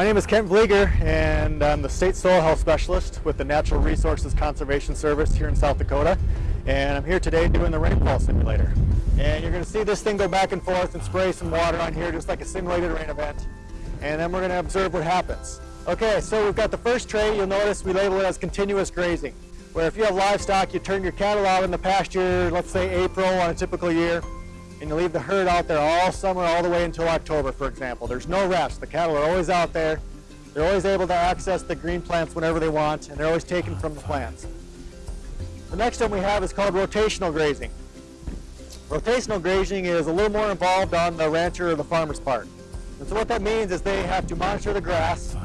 My name is Kent Vlieger and I'm the State Soil Health Specialist with the Natural Resources Conservation Service here in South Dakota. And I'm here today doing the rainfall simulator. And you're going to see this thing go back and forth and spray some water on here just like a simulated rain event. And then we're going to observe what happens. Okay, so we've got the first tray. You'll notice we label it as continuous grazing. Where if you have livestock, you turn your cattle out in the pasture, let's say April on a typical year, and you leave the herd out there all summer, all the way until October, for example. There's no rest. The cattle are always out there. They're always able to access the green plants whenever they want, and they're always taken from the plants. The next one we have is called rotational grazing. Rotational grazing is a little more involved on the rancher or the farmer's part. And so what that means is they have to monitor the grass,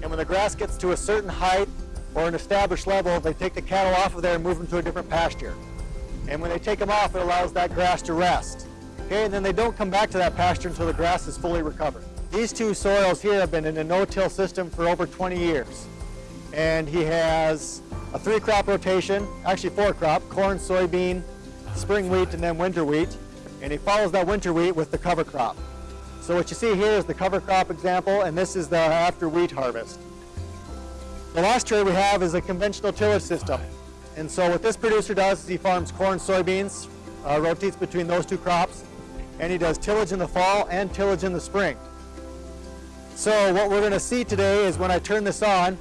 and when the grass gets to a certain height or an established level, they take the cattle off of there and move them to a different pasture. And when they take them off, it allows that grass to rest. Okay, and then they don't come back to that pasture until the grass is fully recovered. These two soils here have been in a no-till system for over 20 years. And he has a three crop rotation, actually four crop, corn, soybean, spring wheat, and then winter wheat. And he follows that winter wheat with the cover crop. So what you see here is the cover crop example, and this is the after wheat harvest. The last tray we have is a conventional tillage system. And so what this producer does is he farms corn, soybeans, uh, rotates between those two crops, and he does tillage in the fall and tillage in the spring. So what we're going to see today is when I turn this on,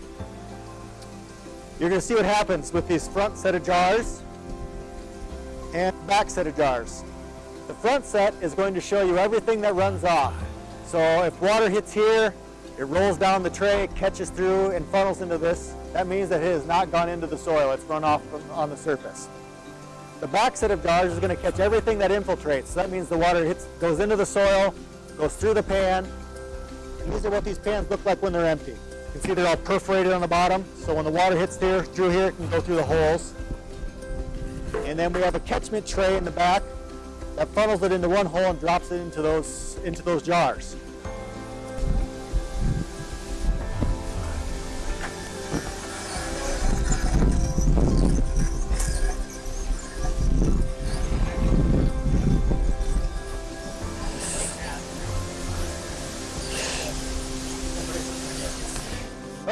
you're going to see what happens with these front set of jars and back set of jars. The front set is going to show you everything that runs off. So if water hits here, it rolls down the tray, catches through and funnels into this. That means that it has not gone into the soil, it's run off on the surface. The back set of jars is going to catch everything that infiltrates. So that means the water hits, goes into the soil, goes through the pan. And these are what these pans look like when they're empty. You can see they're all perforated on the bottom. So when the water hits there, through here, it can go through the holes. And then we have a catchment tray in the back that funnels it into one hole and drops it into those, into those jars.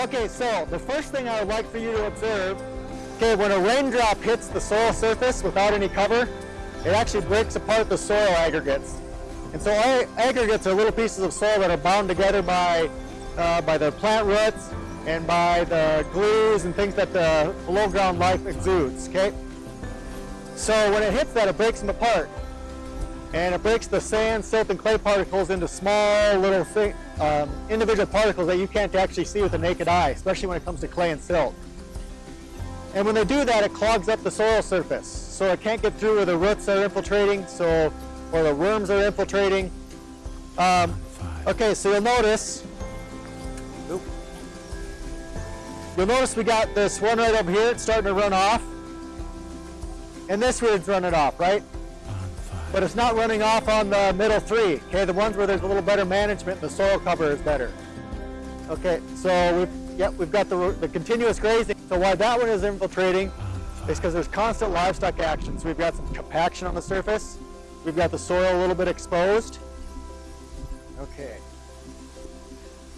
Okay, so the first thing I would like for you to observe, okay, when a raindrop hits the soil surface without any cover, it actually breaks apart the soil aggregates. And so aggregates are little pieces of soil that are bound together by, uh, by the plant roots and by the glues and things that the below ground life exudes, okay? So when it hits that, it breaks them apart and it breaks the sand, silt, and clay particles into small little thing, um, individual particles that you can't actually see with the naked eye, especially when it comes to clay and silt. And when they do that, it clogs up the soil surface. So it can't get through where the roots are infiltrating, so or the worms are infiltrating. Um, okay, so you'll notice, you'll notice we got this one right over here, it's starting to run off. And this one's running off, right? But it's not running off on the middle three. Okay, the ones where there's a little better management, the soil cover is better. Okay, so we've, yep, we've got the, the continuous grazing. So why that one is infiltrating is because there's constant livestock action. So we've got some compaction on the surface. We've got the soil a little bit exposed. Okay.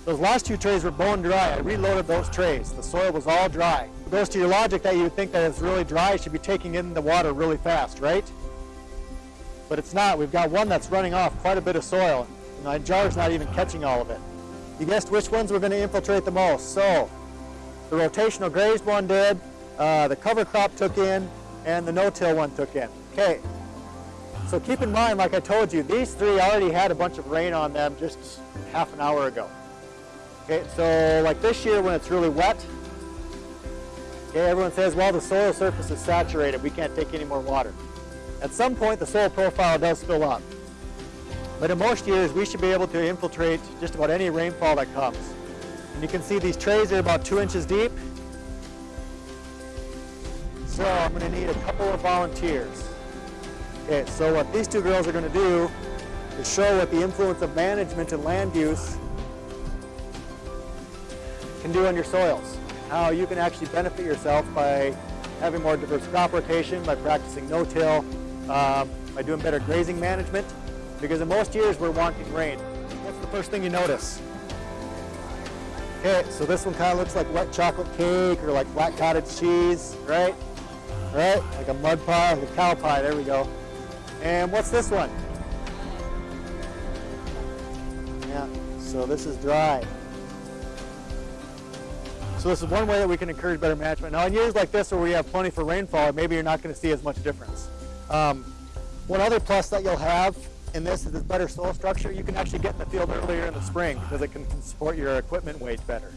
Those last two trays were bone dry. I reloaded those trays. The soil was all dry. It goes to your logic that you would think that it's really dry, it should be taking in the water really fast, right? But it's not. We've got one that's running off quite a bit of soil. And my jar's not even catching all of it. You guessed which ones were going to infiltrate the most. So the rotational grazed one did, uh, the cover crop took in, and the no-till one took in. Okay, so keep in mind, like I told you, these three already had a bunch of rain on them just half an hour ago. Okay, so like this year when it's really wet, okay, everyone says, well, the soil surface is saturated. We can't take any more water. At some point, the soil profile does fill up. But in most years, we should be able to infiltrate just about any rainfall that comes. And you can see these trays are about two inches deep. So I'm going to need a couple of volunteers. Okay, so what these two girls are going to do is show what the influence of management and land use can do on your soils. How you can actually benefit yourself by having more diverse crop rotation, by practicing no-till, uh, by doing better grazing management, because in most years we're wanting rain. What's the first thing you notice? Okay, so this one kind of looks like wet chocolate cake or like black cottage cheese, right? Right? Like a mud pie, like a cow pie, there we go. And what's this one? Yeah, so this is dry. So this is one way that we can encourage better management. Now in years like this where we have plenty for rainfall, maybe you're not going to see as much difference. Um, one other plus that you'll have in this is this better soil structure. You can actually get in the field earlier in the spring because it can support your equipment weight better.